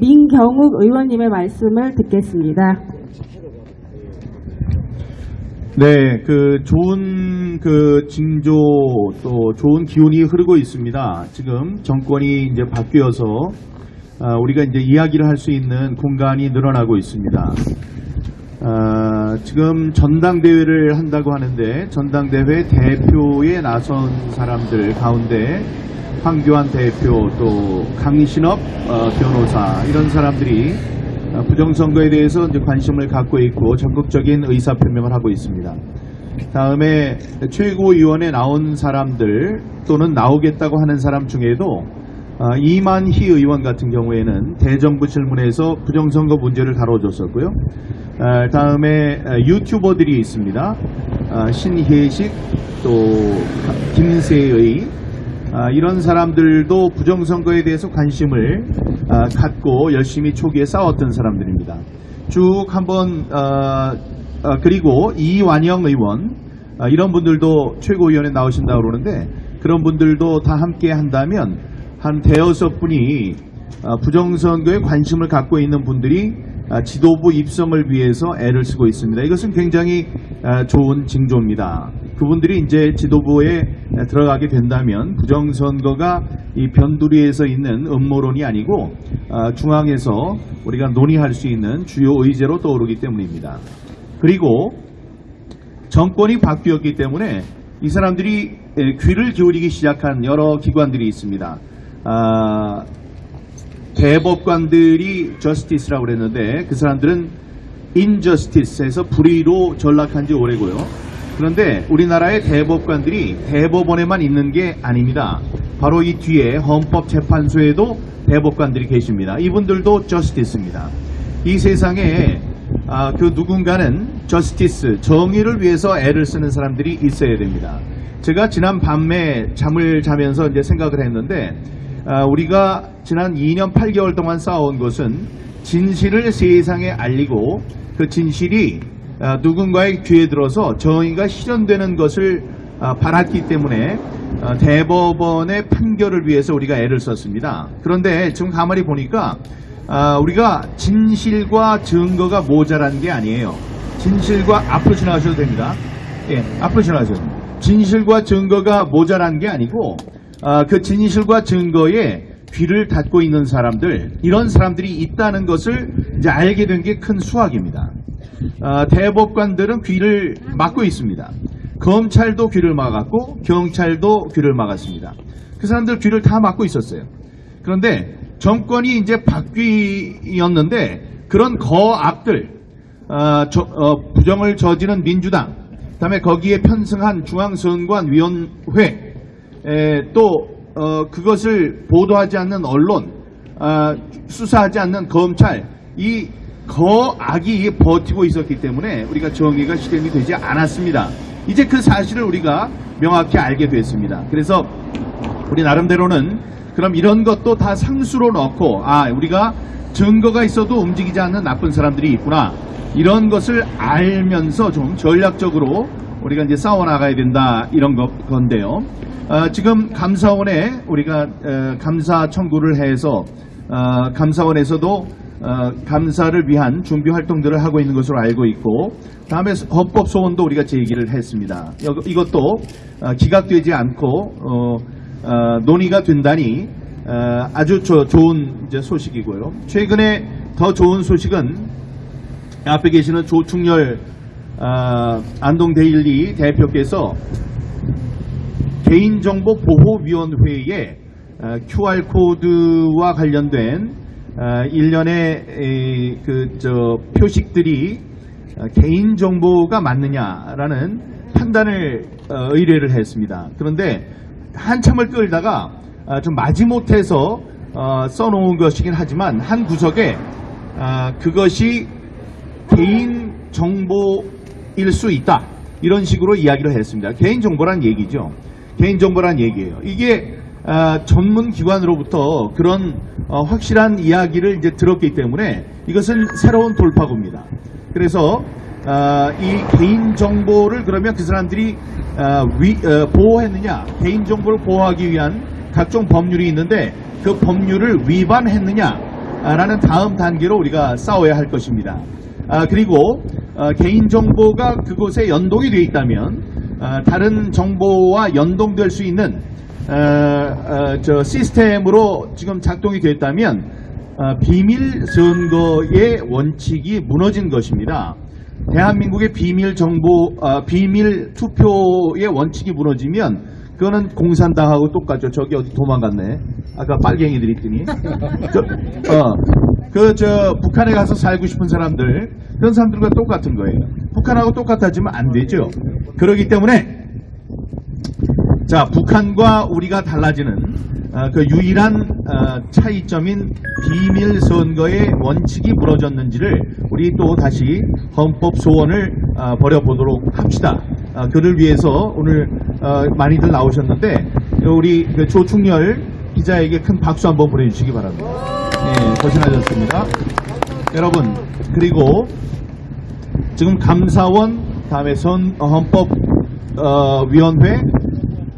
민경욱 의원님의 말씀을 듣겠습니다. 네, 그 좋은 그 징조 또 좋은 기운이 흐르고 있습니다. 지금 정권이 이제 바뀌어서 아, 우리가 이제 이야기를 할 수 있는 공간이 늘어나고 있습니다. 아, 지금 전당대회를 한다고 하는데 전당대회 대표에 나선 사람들 가운데 황교안 대표 또 강신업 어, 변호사 이런 사람들이 어, 부정선거에 대해서 이제 관심을 갖고 있고 적극적인 의사 표명을 하고 있습니다. 다음에 최고위원회 나온 사람들 또는 나오겠다고 하는 사람 중에도 어, 이만희 의원 같은 경우에는 대정부 질문에서 부정선거 문제를 다뤄줬었고요. 어, 다음에 어, 유튜버들이 있습니다. 어, 신혜식 또 김세의 아, 이런 사람들도 부정선거에 대해서 관심을 아, 갖고 열심히 초기에 싸웠던 사람들입니다. 쭉 한번 아, 아, 그리고 이완영 의원 아, 이런 분들도 최고위원회 나오신다고 그러는데 그런 분들도 다 함께 한다면 한 대여섯 분이 아, 부정선거에 관심을 갖고 있는 분들이 아, 지도부 입성을 위해서 애를 쓰고 있습니다. 이것은 굉장히 아, 좋은 징조입니다. 그분들이 이제 지도부에 들어가게 된다면 부정선거가 이 변두리에서 있는 음모론이 아니고 아, 중앙에서 우리가 논의할 수 있는 주요 의제로 떠오르기 때문입니다. 그리고 정권이 바뀌었기 때문에 이 사람들이 에, 귀를 기울이기 시작한 여러 기관들이 있습니다. 아, 대법관들이 저스티스라고 그랬는데 그 사람들은 인저스티스에서 불의로 전락한 지 오래고요. 그런데 우리나라의 대법관들이 대법원에만 있는 게 아닙니다. 바로 이 뒤에 헌법재판소에도 대법관들이 계십니다. 이분들도 저스티스입니다. 이 세상에 아, 그 누군가는 저스티스, 정의를 위해서 애를 쓰는 사람들이 있어야 됩니다. 제가 지난 밤에 잠을 자면서 이제 생각을 했는데 아, 우리가 지난 2년 8개월 동안 쌓아온 것은 진실을 세상에 알리고 그 진실이 아, 누군가의 귀에 들어서 정의가 실현되는 것을 아, 바랐기 때문에 아, 대법원의 판결을 위해서 우리가 애를 썼습니다. 그런데 지금 가만히 보니까 아, 우리가 진실과 증거가 모자란 게 아니에요. 진실과 앞으로 지나가셔도 됩니다. 예, 앞으로 지나가셔도 됩니다. 진실과 증거가 모자란 게 아니고 아, 그 진실과 증거에 귀를 닫고 있는 사람들 이런 사람들이 있다는 것을 이제 알게 된 게 큰 수확입니다. 아, 대법관들은 귀를 막고 있습니다. 검찰도 귀를 막았고 경찰도 귀를 막았습니다. 그 사람들 귀를 다 막고 있었어요. 그런데 정권이 이제 바뀌었는데 그런 거악들 아, 저- 어, 부정을 저지른 민주당 그다음에 거기에 편승한 중앙선관위원회 에, 또 어, 그것을 보도하지 않는 언론 아, 수사하지 않는 검찰 이 거악이 버티고 있었기 때문에 우리가 정의가 실현이 되지 않았습니다. 이제 그 사실을 우리가 명확히 알게 됐습니다. 그래서 우리 나름대로는 그럼 이런 것도 다 상수로 넣고 아 우리가 증거가 있어도 움직이지 않는 나쁜 사람들이 있구나 이런 것을 알면서 좀 전략적으로 우리가 이제 싸워 나가야 된다 이런 것 건데요. 어, 지금 감사원에 우리가 어, 감사 청구를 해서 어, 감사원에서도 어, 감사를 위한 준비 활동들을 하고 있는 것으로 알고 있고 다음에 헌법 소원도 우리가 제기를 했습니다. 여- 이것도 어, 기각되지 않고 어, 어, 논의가 된다니 어, 아주 저- 좋은 소식이고요. 최근에 더 좋은 소식은 앞에 계시는 조충렬 어, 안동데일리 대표께서 개인정보보호위원회에 어, QR코드와 관련된 어, 일련의 그저 표식들이 어, 개인정보가 맞느냐라는 판단을 어, 의뢰를 했습니다. 그런데 한참을 끌다가 어, 좀 마지못해서 어, 써놓은 것이긴 하지만 한 구석에 아, 그것이 개인 정보 일 수 있다. 이런 식으로 이야기를 했습니다. 개인 정보란 얘기죠. 개인 정보란 얘기예요. 이게 아, 전문 기관으로부터 그런 어, 확실한 이야기를 이제 들었기 때문에 이것은 새로운 돌파구입니다. 그래서 아, 이 개인 정보를 그러면 그 사람들이 아, 위- 어, 보호했느냐, 개인 정보를 보호하기 위한 각종 법률이 있는데 그 법률을 위반했느냐 라는 다음 단계로 우리가 싸워야 할 것입니다. 아, 그리고 어, 개인정보가 그곳에 연동이 되어 있다면 어, 다른 정보와 연동될 수 있는 어, 어, 저 시스템으로 지금 작동이 됐다면 어, 비밀 선거의 원칙이 무너진 것입니다. 대한민국의 비밀 정보, 어, 비밀 투표의 원칙이 무너지면 그거는 공산당하고 똑같죠. 저기 어디 도망갔네. 아까 빨갱이들 있더니. 저, 어, 그, 저, 북한에 가서 살고 싶은 사람들, 그런 사람들과 똑같은 거예요. 북한하고 똑같아지면 안 되죠. 그렇기 때문에, 자, 북한과 우리가 달라지는 어, 그 유일한 어, 차이점인 비밀 선거의 원칙이 무너졌는지를 우리 또 다시 헌법 소원을 어, 벌여보도록 합시다. 어, 그를 위해서 오늘 어, 많이들 나오셨는데 우리 그 조충렬 기자에게 큰 박수 한번 보내주시기 바랍니다. 예, 고생하셨습니다. 여러분 그리고 지금 감사원 다음에 선 어, 헌법 어, 위원회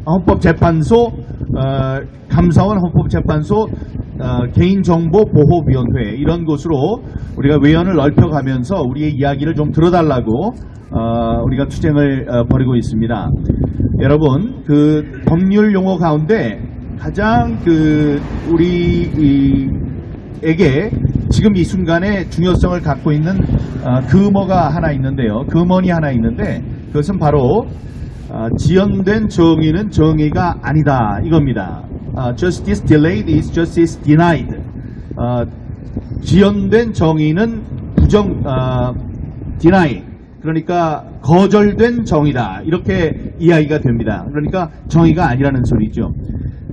헌법재판소 어, 감사원 헌법재판소 어, 개인정보보호위원회 이런 곳으로 우리가 외연을 넓혀가면서 우리의 이야기를 좀 들어달라고 어, 우리가 투쟁을 어, 벌이고 있습니다. 여러분 그 법률 용어 가운데 가장 그 우리 이, 에게 지금 이 순간에 중요성을 갖고 있는 어, 금어가 하나 있는데요. 금언이 하나 있는데 그것은 바로 어, 지연된 정의는 정의가 아니다 이겁니다. 어, justice delayed is justice denied. 어, 지연된 정의는 부정 어, deny 그러니까 거절된 정의다 이렇게 이야기가 됩니다. 그러니까 정의가 아니라는 소리죠.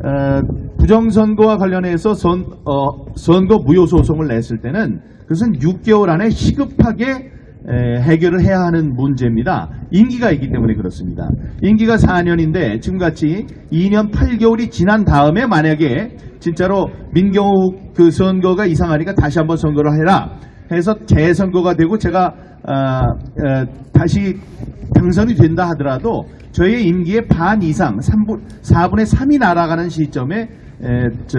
어, 부정선거와 관련해서 선, 어, 선거 무효 소송을 냈을 때는 그것은 6개월 안에 시급하게 에, 해결을 해야 하는 문제입니다. 임기가 있기 때문에 그렇습니다. 임기가 4년인데 지금같이 2년 8개월이 지난 다음에 만약에 진짜로 민경욱 그 선거가 이상하니까 다시 한번 선거를 해라 해서 재선거가 되고 제가 아, 에, 다시 당선이 된다 하더라도 저희의 임기의 반 이상 3분, 4분의 3이 날아가는 시점에 에, 저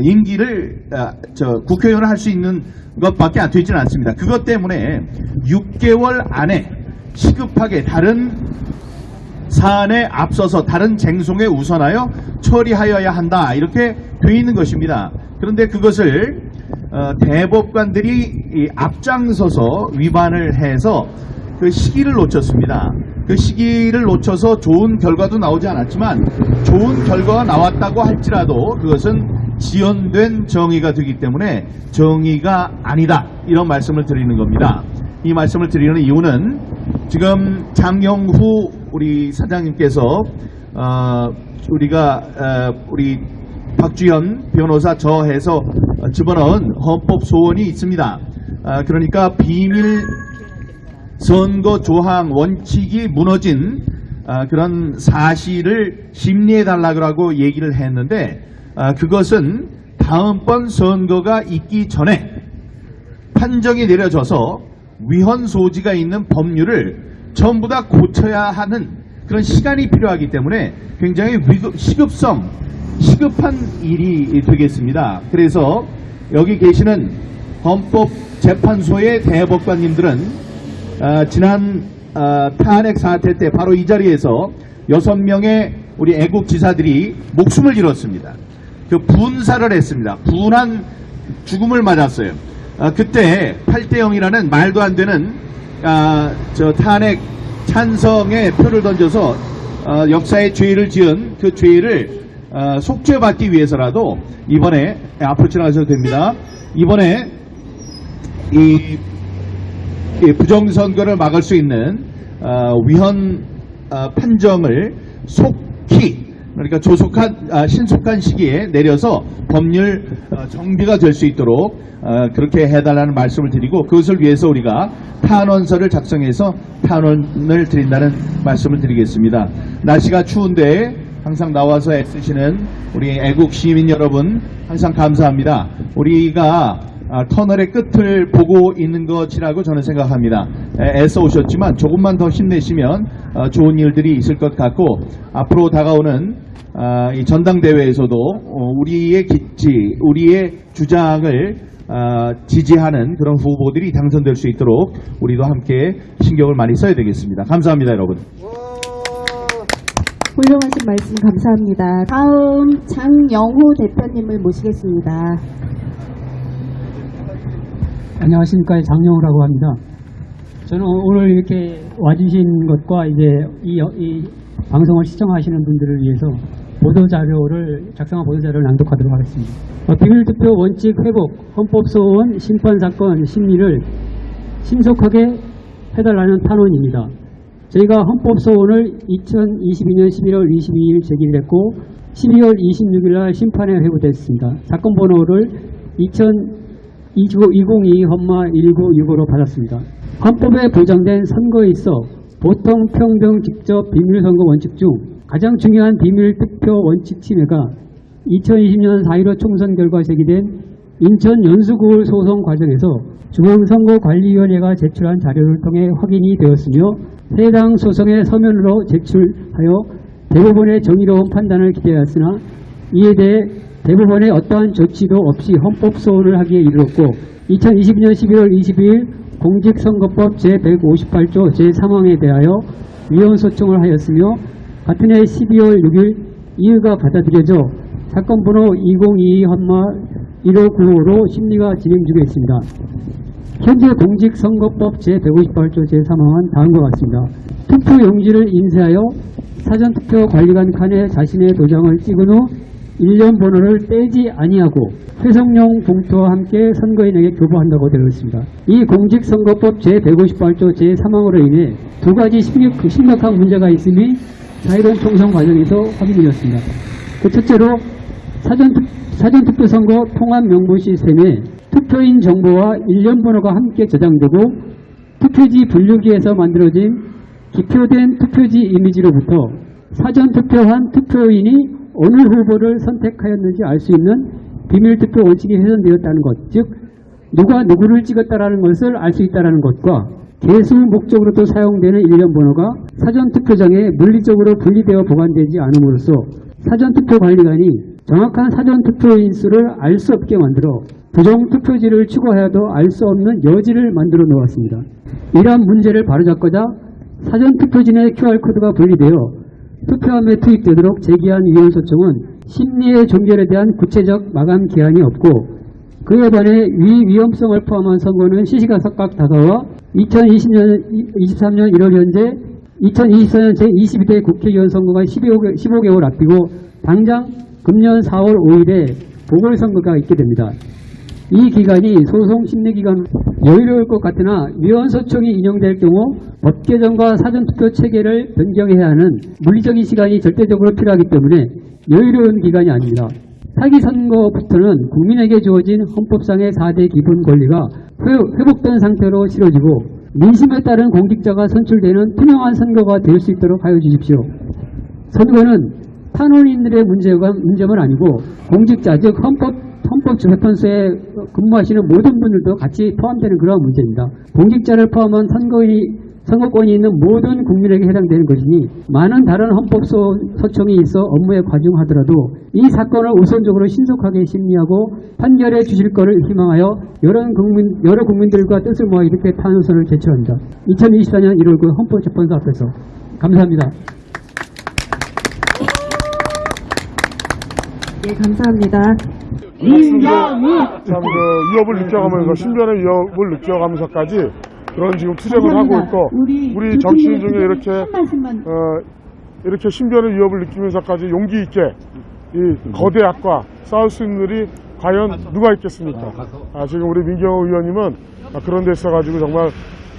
임기를 아, 저 국회의원을 할 수 있는 것밖에 안 되지는 않습니다. 그것 때문에 6개월 안에 시급하게 다른 사안에 앞서서 다른 쟁송에 우선하여 처리하여야 한다 이렇게 돼 있는 것입니다. 그런데 그것을 어, 대법관들이 이 앞장서서 위반을 해서 그 시기를 놓쳤습니다. 그 시기를 놓쳐서 좋은 결과도 나오지 않았지만 좋은 결과가 나왔다고 할지라도 그것은 지연된 정의가 되기 때문에 정의가 아니다 이런 말씀을 드리는 겁니다. 이 말씀을 드리는 이유는 지금 장영후 우리 사장님께서 어, 우리가 어, 우리 박주현 변호사 저해서 집어넣은 헌법 소원이 있습니다. 아, 그러니까 비밀 선거 조항 원칙이 무너진 아, 그런 사실을 심리해 달라고 얘기를 했는데 아, 그것은 다음번 선거가 있기 전에 판정이 내려져서 위헌 소지가 있는 법률을 전부 다 고쳐야 하는 그런 시간이 필요하기 때문에 굉장히 위급, 시급성, 시급한 일이 되겠습니다. 그래서 여기 계시는 헌법재판소의 대법관님들은 아, 지난 아, 탄핵 사태 때 바로 이 자리에서 여섯 명의 우리 애국 지사들이 목숨을 잃었습니다. 그 분사를 했습니다. 분한 죽음을 맞았어요. 아, 그때 8대 0이라는 말도 안 되는 아, 저 탄핵 찬성의 표를 던져서 어, 역사의 죄를 지은 그 죄를 어, 속죄받기 위해서라도 이번에 네, 앞으로 지나가셔도 됩니다. 이번에 이, 이 부정선거를 막을 수 있는 어, 위헌 어, 판정을 속히 그러니까 조속한 아, 신속한 시기에 내려서 법률 어, 정비가 될 수 있도록 어, 그렇게 해달라는 말씀을 드리고 그것을 위해서 우리가 탄원서를 작성해서 탄원을 드린다는 말씀을 드리겠습니다. 날씨가 추운데 항상 나와서 애쓰시는 우리 애국 시민 여러분 항상 감사합니다. 우리가 아, 터널의 끝을 보고 있는 것이라고 저는 생각합니다. 애- 애써 오셨지만 조금만 더 힘내시면 어, 좋은 일들이 있을 것 같고 앞으로 다가오는 아, 이 전당대회에서도 어, 우리의 기치, 우리의 주장을 아, 지지하는 그런 후보들이 당선될 수 있도록 우리도 함께 신경을 많이 써야 되겠습니다. 감사합니다, 여러분. 훌륭하신 말씀 감사합니다. 다음 장영호 대표님을 모시겠습니다. 안녕하십니까 장영우라고 합니다. 저는 오늘 이렇게 와주신 것과 이제 이, 이 방송을 시청하시는 분들을 위해서 보도 자료를 작성한 보도 자료를 낭독하도록 하겠습니다. 어, 비밀투표 원칙 회복 헌법 소원 심판 사건 심리를 신속하게 해달라는 탄원입니다. 저희가 헌법 소원을 2022년 11월 22일 제기를 했고 12월 26일 날 심판에 회부됐습니다. 사건 번호를 2022 험마 1965로 받았습니다. 헌법에 보장된 선거에 있어 보통 평등 직접 비밀선거 원칙 중 가장 중요한 비밀투표 원칙 침해가 2020년 4.15 총선 결과 제기된 인천 연수구울 소송 과정에서 중앙선거관리위원회가 제출한 자료를 통해 확인이 되었으며 해당 소송의 서면으로 제출하여 대법원의 정의로운 판단을 기대하였으나 이에 대해 대법원의 어떠한 조치도 없이 헌법 소원을 하기에 이르렀고 2022년 11월 22일 공직선거법 제158조 제3항에 대하여 위헌 소청을 하였으며 같은 해 12월 6일 이유가 받아들여져 사건 번호 2022 헌마 1595로 심리가 진행 중에 있습니다. 현재 공직선거법 제158조 제3항은 다음과 같습니다. 투표 용지를 인쇄하여 사전투표 관리관 칸에 자신의 도장을 찍은 후 일련 번호를 떼지 아니하고 회성용 봉투와 함께 선거인에게 교부한다고 되어 있습니다. 이 공직선거법 제158조 제3항으로 인해 두 가지 심각- 심각한 문제가 있음이 자유로운 총선 과정에서 확인되었습니다. 그 첫째로 사전투, 사전투표 선거 통합 명부 시스템에 투표인 정보와 일련 번호가 함께 저장되고 투표지 분류기에서 만들어진 기표된 투표지 이미지로부터 사전 투표한 투표인이 어느 후보를 선택하였는지 알 수 있는 비밀 투표 원칙이 훼손되었다는 것, 즉 누가 누구를 찍었다라는 것을 알 수 있다는 것과 개수 목적으로도 사용되는 일련 번호가 사전 투표장에 물리적으로 분리되어 보관되지 않음으로써 사전 투표 관리관이 정확한 사전 투표 인 수를 알 수 없게 만들어 부정 투표지를 추가해도 알 수 없는 여지를 만들어 놓았습니다. 이러한 문제를 바로잡고자 사전 투표진의 QR코드가 분리되어 투표함에 투입되도록 제기한 위헌 소청은 심리의 종결에 대한 구체적 마감 기한이 없고 그에 반해 위 위험성을 포함한 선거는 시시각각 다가와 2020년 23년 1월 현재 2024년 제22대 국회의원 선거가 15개, 15개월 앞두고 당장 금년 4월 5일에 보궐선거가 있게 됩니다. 이 기간이 소송 심리 기간 여유로울 것 같으나 위헌 소청이 인용될 경우 법 개정과 사전투표 체계를 변경해야 하는 물리적인 시간이 절대적으로 필요하기 때문에 여유로운 기간이 아닙니다. 사기 선거부터는 국민에게 주어진 헌법상의 4대 기본 권리가 회- 회복된 상태로 치러지고 민심에 따른 공직자가 선출되는 투명한 선거가 될 수 있도록 하여 주십시오. 선거는 탄원인들의 문제가, 문제만 아니고 공직자, 즉 헌법, 헌법 재판소에 근무하시는 모든 분들도 같이 포함되는 그러한 문제입니다. 공직자를 포함한 선거인이, 선거권이 있는 모든 국민에게 해당되는 것이니 많은 다른 헌법 소, 소청이 있어 업무에 과중하더라도 이 사건을 우선적으로 신속하게 심리하고 판결해 주실 것을 희망하여 여러 국민, 여러 국민들과 뜻을 모아 이렇게 탄원서를 제출합니다. 2024년 1월 9일 헌법재판소 앞에서 감사합니다. 예, 감사합니다. 참 그 위협을 느껴가면서 신변의 위협을 느껴가면서까지 그런 지금 투쟁을 하고 있고 우리 정치인 중에 이렇게 어, 이렇게 신변의 위협을 느끼면서까지 용기 있게 이 거대 악과 싸울 수 있는 일이 과연 누가 있겠습니까? 아, 지금 우리 민경호 의원님은 아, 그런 데 있어가지고 정말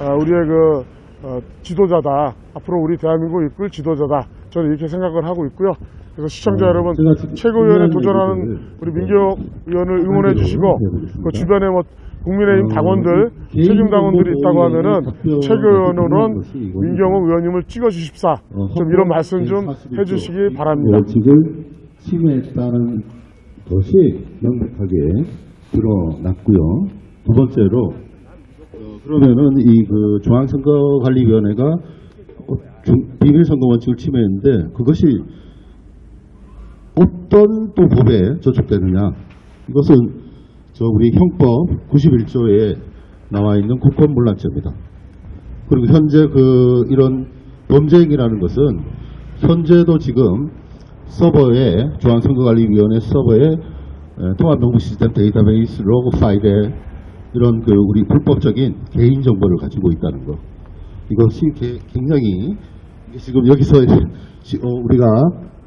아, 우리의 그 어, 지도자다. 앞으로 우리 대한민국 이끌 지도자다. 저는 이렇게 생각을 하고 있고요. 그래서 시청자 여러분 최고위원에 도전하는 우리 민경 의원을 응원해 주시고 그 주변에 뭐 국민의힘 당원들 책임 당원들이 있다고 하면은 최고위원으로는 민경호 의원님을 찍어 주십사 좀 이런 말씀 좀 해주시기 바랍니다. 원칙을 침해했다는 것이 명백하게 드러났고요. 두 번째로 어, 그러면은 이 그 중앙선거관리위원회가 어, 중- 비밀선거 원칙을 침해했는데 그것이 어떤 또 법에 저촉되느냐 이것은 저 우리 형법 91조에 나와 있는 국권문란죄입니다. 그리고 현재 그 이런 범죄행위라는 것은 현재도 지금 서버에 중앙선거관리위원회 서버에 에, 통합정보시스템 데이터베이스 로그 파일에 이런 그 우리 불법적인 개인 정보를 가지고 있다는 것 이것이 게- 굉장히 이게 지금 여기서 시- 어, 우리가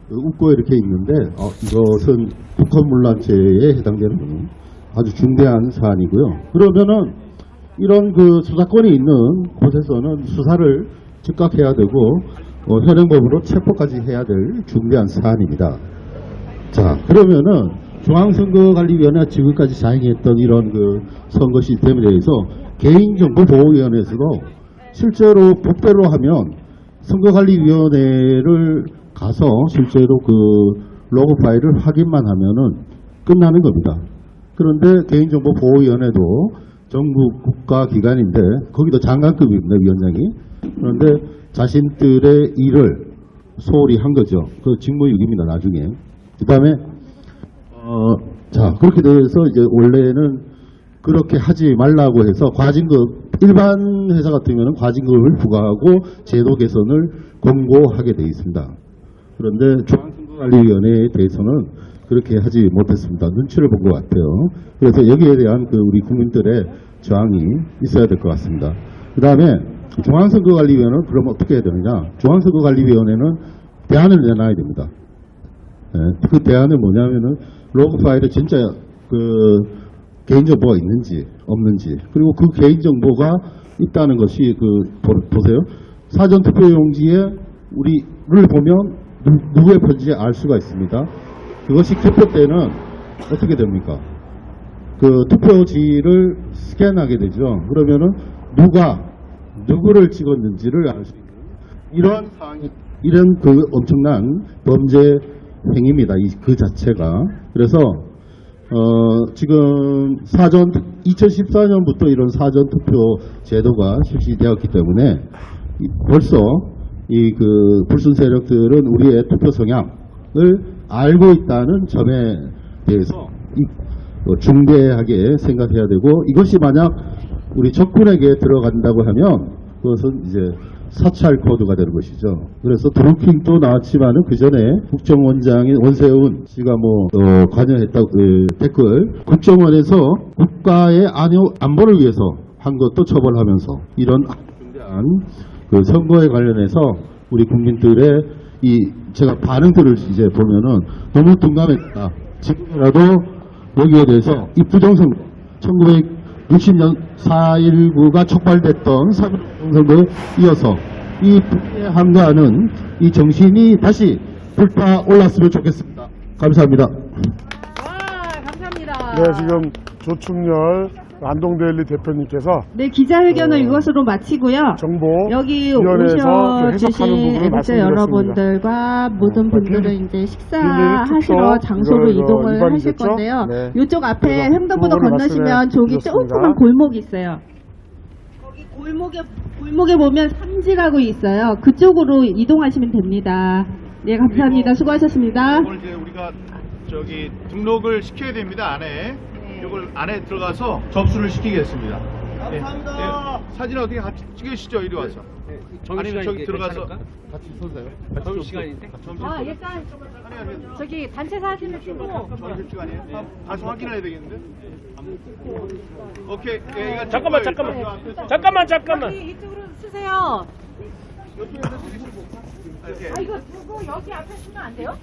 그 웃고 이렇게 있는데 어, 이것은 국헌문란죄에 해당되는 아주 중대한 사안이고요. 그러면은 이런 그 수사권이 있는 곳에서는 수사를 즉각 해야 되고 어, 현행법으로 체포까지 해야 될 중대한 사안입니다. 자 그러면은 중앙선거관리위원회가 지금까지 자행했던 이런 그 선거 시스템에 대해서 개인정보보호위원회에서도 실제로 법대로 하면 선거관리위원회를 가서 실제로 그 로그 파일을 확인만 하면은 끝나는 겁니다. 그런데 개인정보보호위원회도 정부 국가기관인데 거기도 장관급입니다 위원장이 그런데 자신들의 일을 소홀히 한 거죠. 그 직무유기입니다 나중에. 그 다음에 어, 자, 그렇게 돼서 이제 원래는 그렇게 하지 말라고 해서 과징금, 일반 회사 같으면 과징금을 부과하고 제도 개선을 권고하게 돼 있습니다. 그런데 중앙선거관리위원회에 대해서는 그렇게 하지 못했습니다. 눈치를 본 것 같아요. 그래서 여기에 대한 그 우리 국민들의 저항이 있어야 될 것 같습니다. 그 다음에 중앙선거관리위원회는 그럼 어떻게 해야 되느냐? 중앙선거관리위원회는 대안을 내놔야 됩니다. 예, 그 대안은 뭐냐면은 로그 파일에 진짜 그 개인정보가 있는지 없는지 그리고 그 개인정보가 있다는 것이 그 보- 보세요 사전 투표 용지에 우리를 보면 누, 누구의 편지인지 알 수가 있습니다. 그것이 투표 때는 어떻게 됩니까? 그 투표지를 스캔하게 되죠. 그러면은 누가 누구를 찍었는지를 알 수 있는 이런 상황이 이런 그 엄청난 범죄 행위입니다. 이, 그 자체가. 그래서 어, 지금 사전 2014년부터 이런 사전 투표 제도가 실시되었기 때문에 이- 벌써 이 그 불순 세력들은 우리의 투표 성향을 알고 있다는 점에 대해서 이- 어, 중대하게 생각해야 되고 이것이 만약 우리 적군에게 들어간다고 하면 그것은 이제 사찰 코드가 되는 것이죠. 그래서 드루킹도 나왔지만은 그 전에 국정원장인 원세훈 씨가 뭐 어, 관여했다고 그 댓글 국정원에서 국가의 안보를 위해서 한 것도 처벌하면서 이런 중대한 그 선거에 관련해서 우리 국민들의 이 제가 반응들을 이제 보면은 너무 둔감했다. 지금이라도 여기에 대해서 이 부정선거 1960년 4.19가 촉발됐던 3.1 선거에 이어서 이 불쾌함과는 이 정신이 다시 불타 올랐으면 좋겠습니다. 감사합니다. 와, 감사합니다. 네, 지금 조충렬 안동데일리 대표님께서 네, 기자회견을 어, 이것으로 마치고요. 정보 여기 오셔주신 애국자. 여러분들과 모든 어, 분들은 비밀- 이제 식사하시러 장소로 이거, 이거 이동을 하실 위반이겠죠? 건데요. 네. 이쪽 앞에 횡단보도 건너시면 저기. 조그만 골목이 있어요. 거기 골목에 골목에 보면 삼지라고 있어요. 그쪽으로 이동하시면 됩니다. 네, 감사합니다. 수고하셨습니다. 이걸 이제 우리가 저기 등록을 시켜야 됩니다 안에. 이걸 안에 들어가서 접수를 시키겠습니다. 감사합니다. 사진 어떻게 같이 찍으시죠 이리 와서. 아니면 저기 들어가서 같이 서세요. 점심 시간인데. 아. 일단 저기 단체 사진을 찍고 점심 시간이에요. 가서 확인해야 되겠는데. 오케이. 예, 잠깐만. 잠깐만. 잠깐만 잠깐만 여기 이쪽으로 쓰세요. 아, 이거 두고 여기 앞에 쓰면 안 돼요?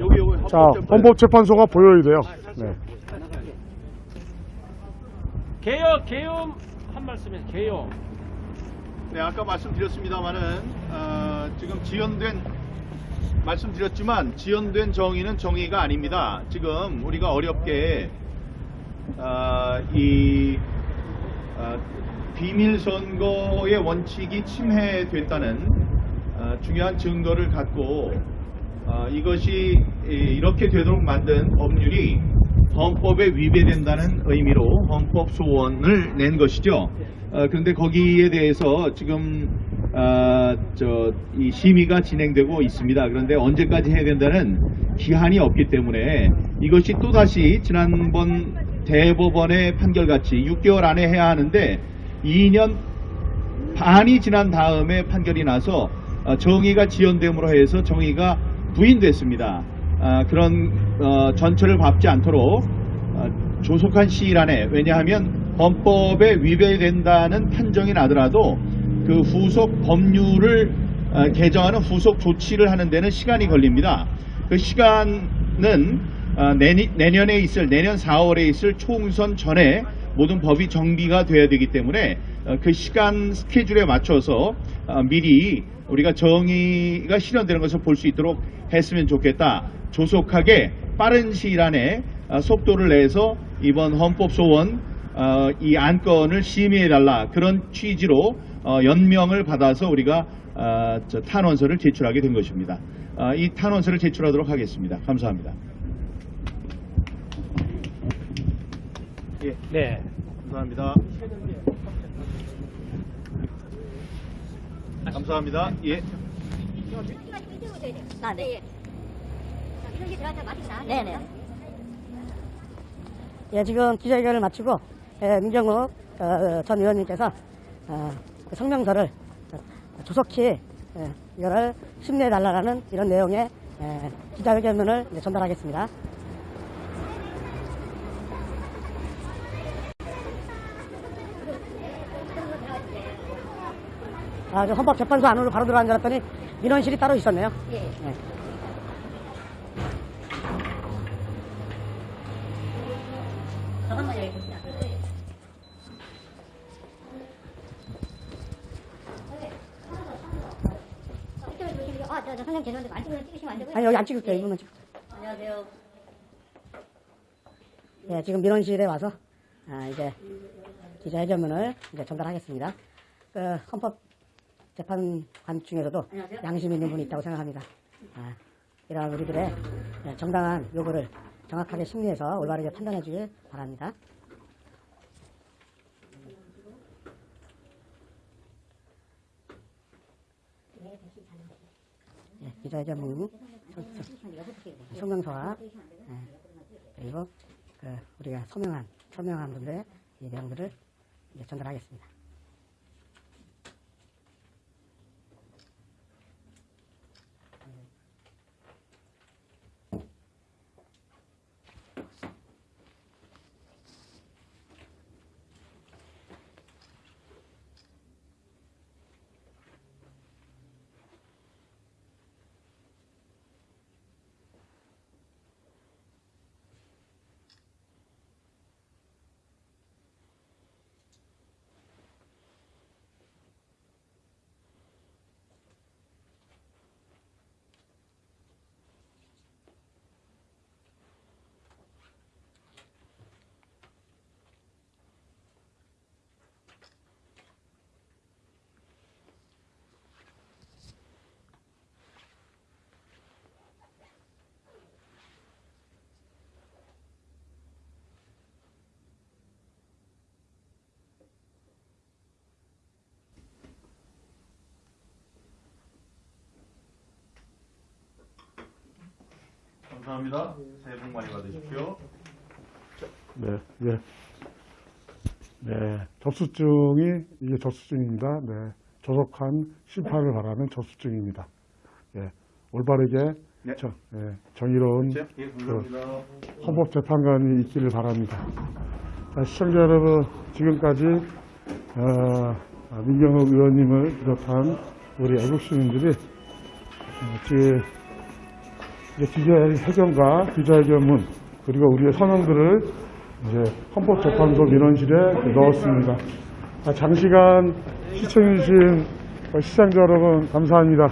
여기 여기 자 헌법재판소가 보여야 돼요. 네. 개요 개요 한 말씀에 개요 네, 아까 말씀드렸습니다만은 어, 지금 지연된 말씀드렸지만 지연된 정의는 정의가 아닙니다. 지금 우리가 어렵게 어, 이 어, 비밀 선거의 원칙이 침해됐다는 어, 중요한 증거를 갖고 어, 이것이 이- 이렇게 되도록 만든 법률이 헌법에 위배된다는 의미로 헌법 소원을 낸 것이죠. 어, 그런데 거기에 대해서 지금 아, 저, 이 심의가 진행되고 있습니다. 그런데 언제까지 해야 된다는 기한이 없기 때문에 이것이 또다시 지난번 대법원의 판결같이 6개월 안에 해야 하는데 2년 반이 지난 다음에 판결이 나서 어, 정의가 지연됨으로 해서 정의가 부인됐습니다. 아, 그런 어, 전철을 밟지 않도록 어, 조속한 시일 안에 왜냐하면 헌법에 위배된다는 판정이 나더라도 그 후속 법률을 어, 개정하는 후속 조치를 하는 데는 시간이 걸립니다. 그 시간은 어, 내니- 내년에 있을 내년 4월에 있을 총선 전에 모든 법이 정비가 돼야 되기 때문에 어, 그 시간 스케줄에 맞춰서 어, 미리 우리가 정의가 실현되는 것을 볼 수 있도록 했으면 좋겠다. 조속하게 빠른 시일 안에 어, 속도를 내서 이번 헌법소원 어, 이 안건을 심의해달라 그런 취지로 어, 연명을 받아서 우리가 탄원서를 제출하게 된 것입니다. 어, 이 탄원서를 제출하도록 하겠습니다. 감사합니다. 예, 네. 감사합니다. 감사합니다. 예. 아, 네. 네네. 예, 지금 기자회견을 마치고 예, 민정욱 어, 전 의원님께서 어, 그 성명서를 어, 조속히 예, 이거를 심리해달라는 이런 내용의 예, 기자회견문을 전달하겠습니다. 아, 저 헌법재판소 안으로 바로 들어간 줄 알았더니 민원실이 따로 있었네요. 네. 아, 안 되고요. 아니, 여기 안 찍을게요. 이분만 찍 안녕하세요. 예, 지금 민원실에 와서, 아, 이제, 기자 회견문을 이제 전달하겠습니다. 그, 헌법 재판관 중에서도 양심 있는 분이 있다고 생각합니다. 아, 이러한 우리들의 예, 정당한 요구를 정확하게 심리해서 올바르게 판단해 주길 바랍니다. 예, 기자회견문, 소- 소명서와, 예, 그리고 그 우리가 서명한 서명한 분들의 이 내용들을 이제 전달하겠습니다. 감사합니다. 새해 복 많이 받으십시오. 네, 예. 네, 접수증이, 이게 접수증입니다. 네, 조속한 심판을 바라는 접수증입니다. 예, 올바르게, 네. 정, 예, 정의로운 예, 감사합니다. 헌법재판관이 있기를 바랍니다. 자, 시청자 여러분, 지금까지, 어, 아, 민경욱 의원님을 비롯한 우리 애국 시민들이, 어, 이제 기자회견과 기자회견문 그리고 우리의 선언들을 이제 헌법재판소 민원실에 넣었습니다. 아, 장시간 시청해주신 시청자 여러분 감사합니다.